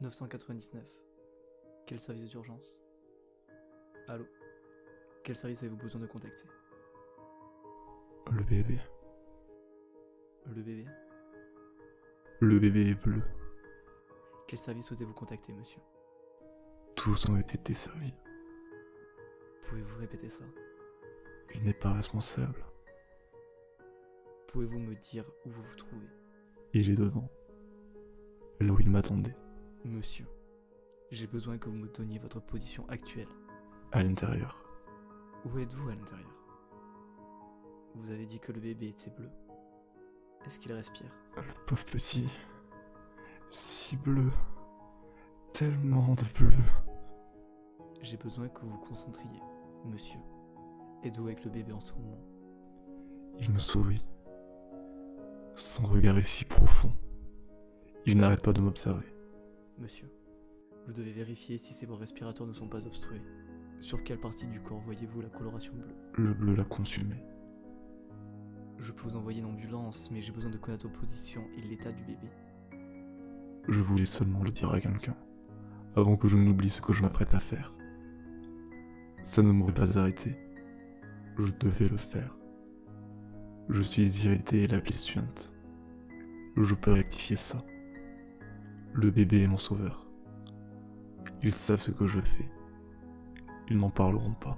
999. Quel service d'urgence? Allô? Quel service avez-vous besoin de contacter? Le bébé. Le bébé? Le bébé est bleu. Quel service souhaitez-vous contacter, monsieur? Tous ont été desservis. Pouvez-vous répéter ça? Il n'est pas responsable. Pouvez-vous me dire où vous vous trouvez? Il est dedans. Là où il m'attendait. Monsieur, j'ai besoin que vous me donniez votre position actuelle. À l'intérieur. Où êtes-vous à l'intérieur? Vous avez dit que le bébé était bleu. Est-ce qu'il respire? Le pauvre petit. Si bleu. Tellement de bleu. J'ai besoin que vous vous concentriez, monsieur. Êtes-vous avec le bébé en ce moment? Il me sourit. Son regard est si profond. Il n'arrête pas de m'observer. Monsieur, vous devez vérifier si ses voies respiratoires ne sont pas obstruées. Sur quelle partie du corps voyez-vous la coloration bleue? Le bleu l'a consumé. Je peux vous envoyer une ambulance, mais j'ai besoin de connaître votre position et l'état du bébé. Je voulais seulement le dire à quelqu'un, avant que je n'oublie ce que je m'apprête à faire. Ça ne m'aurait pas arrêté. Je devais le faire. Je suis irrité et la plaie suinte. Je peux rectifier ça. Le bébé est mon sauveur. Ils savent ce que je fais. Ils n'en parleront pas.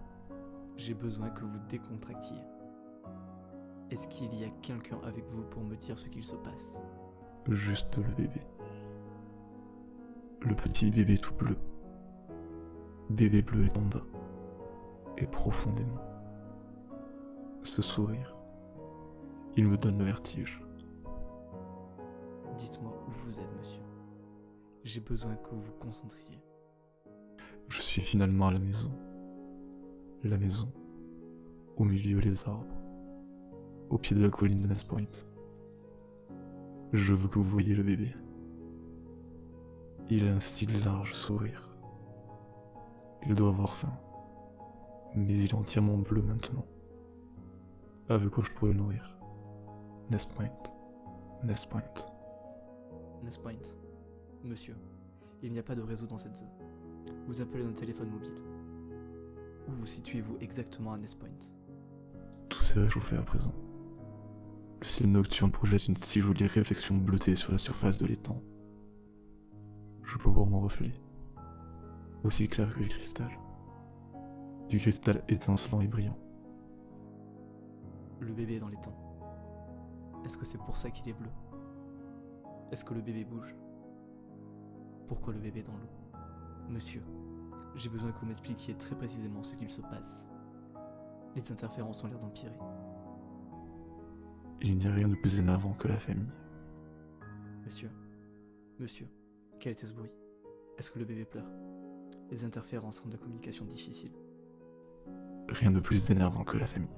J'ai besoin que vous décontractiez. Est-ce qu'il y a quelqu'un avec vous pour me dire ce qu'il se passe? Juste le bébé. Le petit bébé tout bleu. Bébé bleu est en bas. Et profondément. Ce sourire. Il me donne le vertige. Dites-moi où vous êtes, monsieur. J'ai besoin que vous vous concentriez. Je suis finalement à la maison. La maison. Au milieu des arbres. Au pied de la colline de Nest Point. Je veux que vous voyez le bébé. Il a un si large sourire. Il doit avoir faim. Mais il est entièrement bleu maintenant. Avec quoi je pourrais le nourrir? Nest Point. Nest Point. Nest Point. Monsieur, il n'y a pas de réseau dans cette zone. Vous appelez notre téléphone mobile. Où vous situez-vous exactement à Nest Point Tout s'est réchauffé à présent. Le ciel nocturne projette une si jolie réflexion bleutée sur la surface de l'étang. Je peux voir mon reflet. Aussi clair que du cristal. Du cristal étincelant et brillant. Le bébé est dans temps. Est-ce que c'est pour ça qu'il est bleu? Est-ce que le bébé bouge? Pourquoi le bébé dans l'eau Monsieur, j'ai besoin que vous m'expliquiez très précisément ce qu'il se passe. Les interférences ont l'air d'empirer. Il n'y a rien de plus énervant que la famille. Monsieur, monsieur, quel était ce bruit? Est-ce que le bébé pleure? Les interférences rendent la communication difficile. Rien de plus énervant que la famille.